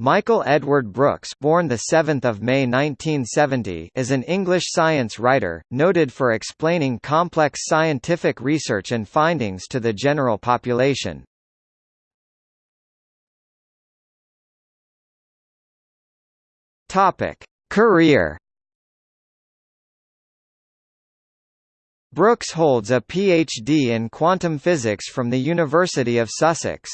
Michael Edward Brooks born 7 May 1970 is an English science writer, noted for explaining complex scientific research and findings to the general population. Topic: Career Brooks holds a PhD in quantum physics from the University of Sussex.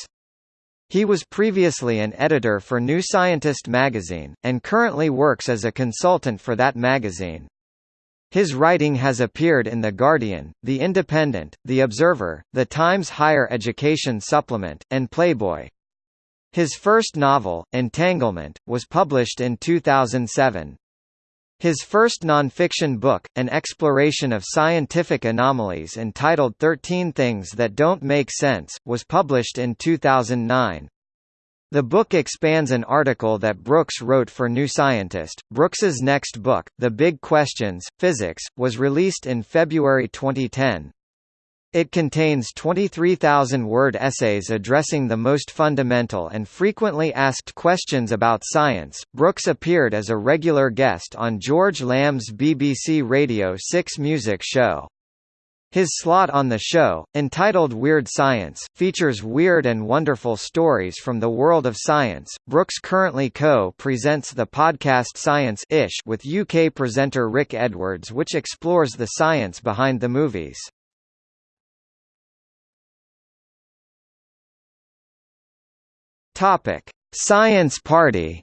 He was previously an editor for New Scientist magazine, and currently works as a consultant for that magazine. His writing has appeared in The Guardian, The Independent, The Observer, The Times Higher Education Supplement, and Playboy. His first novel, Entanglement, was published in 2007. His first nonfiction book, an exploration of scientific anomalies entitled 13 Things That Don't Make Sense, was published in 2009. The book expands an article that Brooks wrote for New Scientist. Brooks's next book, The Big Questions: Physics, was released in February 2010. It contains 23,000-word essays addressing the most fundamental and frequently asked questions about science. Brooks appeared as a regular guest on George Lamb's BBC Radio 6 music show. His slot on the show, entitled Weird Science, features weird and wonderful stories from the world of science. Brooks currently co-presents the podcast Science-ish with UK presenter Rick Edwards which explores the science behind the movies. Topic: Science Party.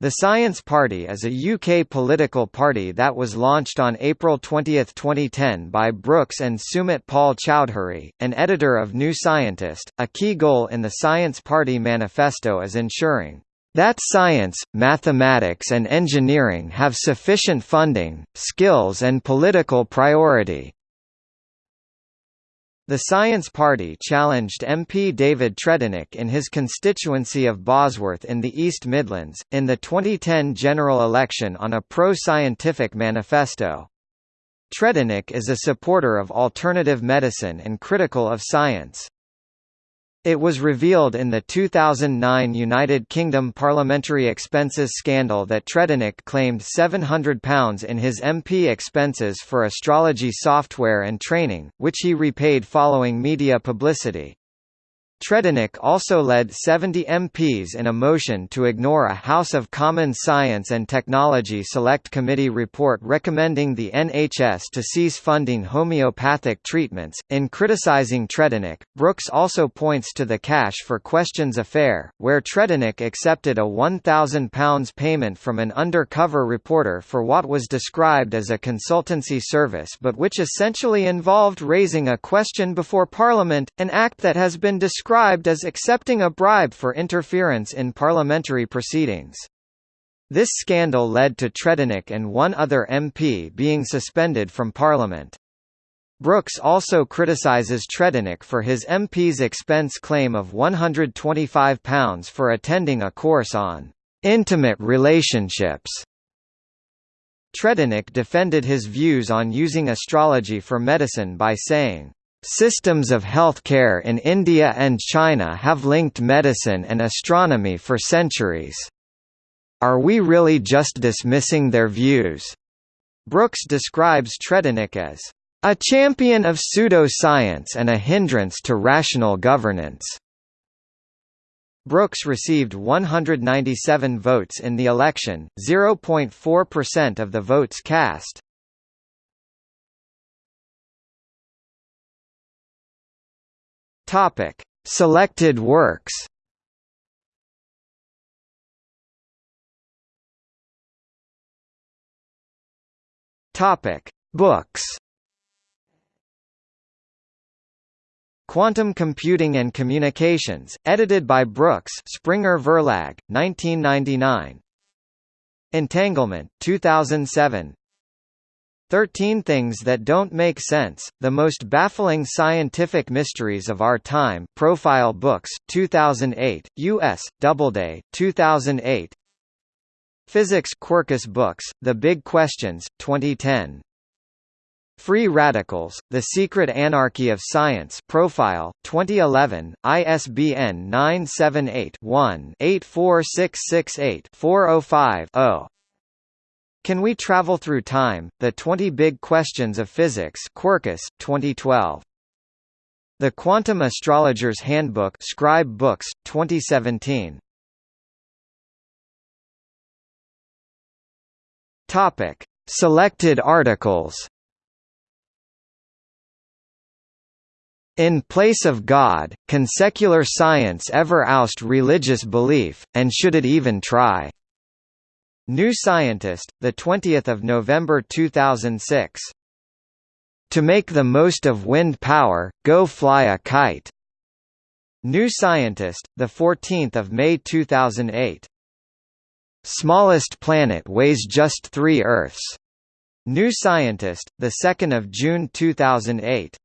The Science Party is a UK political party that was launched on April 20, 2010 by Brooks and Sumit Paul Choudhury, an editor of New Scientist. A key goal in the Science Party manifesto is ensuring that science, mathematics and engineering have sufficient funding, skills and political priority. The Science Party challenged MP David Tredinnick in his constituency of Bosworth in the East Midlands, in the 2010 general election on a pro-scientific manifesto. Tredinnick is a supporter of alternative medicine and critical of science. It was revealed in the 2009 United Kingdom parliamentary expenses scandal that Tredinnick claimed £700 in his MP expenses for astrology software and training, which he repaid following media publicity. Tredinnick also led 70 MPs in a motion to ignore a House of Commons Science and Technology Select Committee report recommending the NHS to cease funding homeopathic treatments. In criticizing Tredinnick, Brooks also points to the Cash for Questions affair, where Tredinnick accepted a £1,000 payment from an undercover reporter for what was described as a consultancy service but which essentially involved raising a question before Parliament, an act that has been described described as accepting a bribe for interference in parliamentary proceedings. This scandal led to Tredinnick and one other MP being suspended from Parliament. Brooks also criticises Tredinnick for his MP's expense claim of £125 for attending a course on intimate relationships. Tredinnick defended his views on using astrology for medicine by saying, Systems of healthcare in India and China have linked medicine and astronomy for centuries. Are we really just dismissing their views? Brooks describes Tredinnick as a champion of pseudoscience and a hindrance to rational governance. Brooks received 197 votes in the election, 0.4% of the votes cast. Topic: Selected works. Topic: Books. Quantum Computing and Communications, edited by Brooks Springer Verlag, 1999 Entanglement, 2007 13 Things That Don't Make Sense, The Most Baffling Scientific Mysteries of Our Time. Profile Books, 2008, U.S., Doubleday, 2008 Physics Quercus Books, The Big Questions, 2010 Free Radicals: The Secret Anarchy of Science Profile 2011 ISBN 978-1-84668-405-0 Can We Travel Through Time? The 20 Big Questions of Physics Quercus 2012 The Quantum Astrologer's Handbook Scribe Books 2017 Topic Selected articles In place of God, can secular science ever oust religious belief, and should it even try? New Scientist, 20 November 2006. To make the most of wind power, go fly a kite. New Scientist, 14 May 2008. Smallest planet weighs just three Earths. New Scientist, 2 June 2008.